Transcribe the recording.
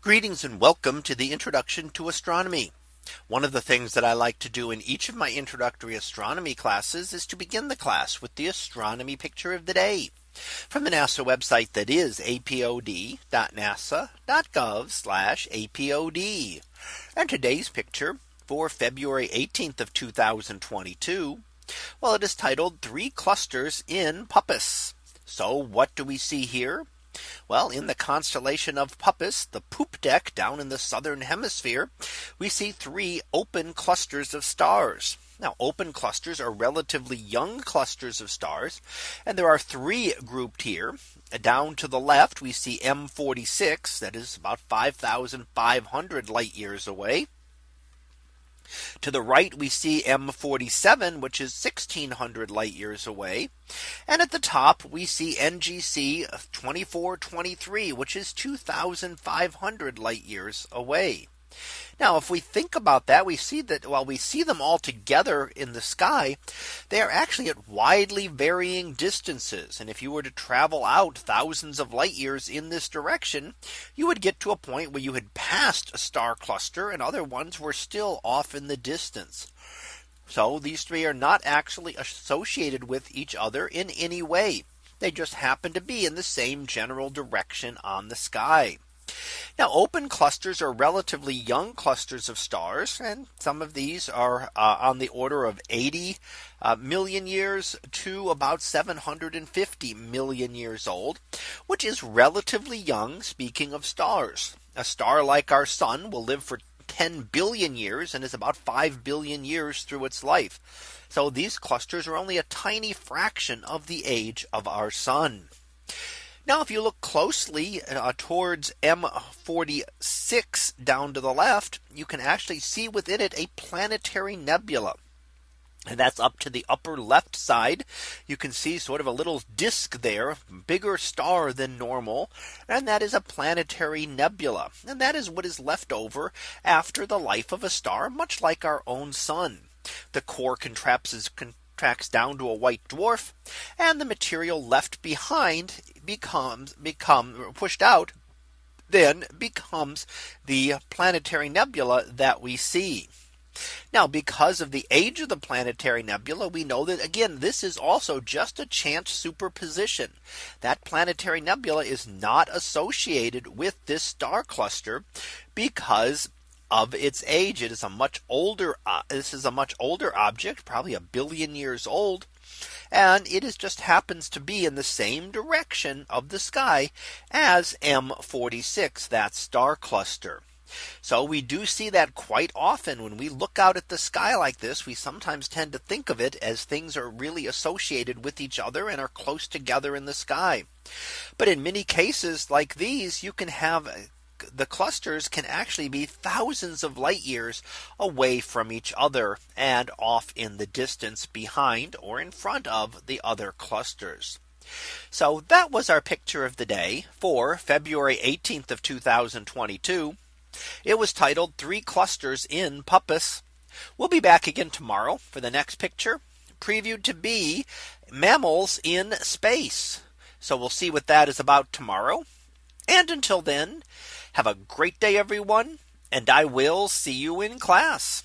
Greetings and welcome to the introduction to astronomy. One of the things that I like to do in each of my introductory astronomy classes is to begin the class with the astronomy picture of the day from the NASA website that is apod.nasa.gov apod. And today's picture for February 18th of 2022. Well, it is titled three clusters in Puppis. So what do we see here? Well, in the constellation of Puppis, the poop deck down in the southern hemisphere, we see three open clusters of stars. Now open clusters are relatively young clusters of stars. And there are three grouped here. Down to the left, we see M46 that is about 5500 light years away. To the right, we see M47, which is 1600 light years away. And at the top, we see NGC 2423, which is 2500 light years away. Now, if we think about that, we see that while we see them all together in the sky, they are actually at widely varying distances. And if you were to travel out thousands of light years in this direction, you would get to a point where you had passed a star cluster and other ones were still off in the distance. So these three are not actually associated with each other in any way. They just happen to be in the same general direction on the sky. Now open clusters are relatively young clusters of stars and some of these are uh, on the order of 80 uh, million years to about 750 million years old, which is relatively young. Speaking of stars, a star like our sun will live for 10 billion years and is about 5 billion years through its life. So these clusters are only a tiny fraction of the age of our sun. Now, if you look closely uh, towards M46 down to the left, you can actually see within it a planetary nebula. And that's up to the upper left side. You can see sort of a little disk there, bigger star than normal. And that is a planetary nebula. And that is what is left over after the life of a star, much like our own sun. The core contrapses tracks down to a white dwarf and the material left behind becomes become pushed out then becomes the planetary nebula that we see. Now, because of the age of the planetary nebula, we know that again, this is also just a chance superposition. That planetary nebula is not associated with this star cluster because of its age. It is a much older. Uh, this is a much older object, probably a billion years old. And it is just happens to be in the same direction of the sky as M46, that star cluster. So we do see that quite often when we look out at the sky like this, we sometimes tend to think of it as things are really associated with each other and are close together in the sky. But in many cases like these, you can have the clusters can actually be thousands of light years away from each other and off in the distance behind or in front of the other clusters. So that was our picture of the day for February 18th of 2022. It was titled three clusters in Puppis. We'll be back again tomorrow for the next picture previewed to be mammals in space. So we'll see what that is about tomorrow. And until then, have a great day, everyone, and I will see you in class.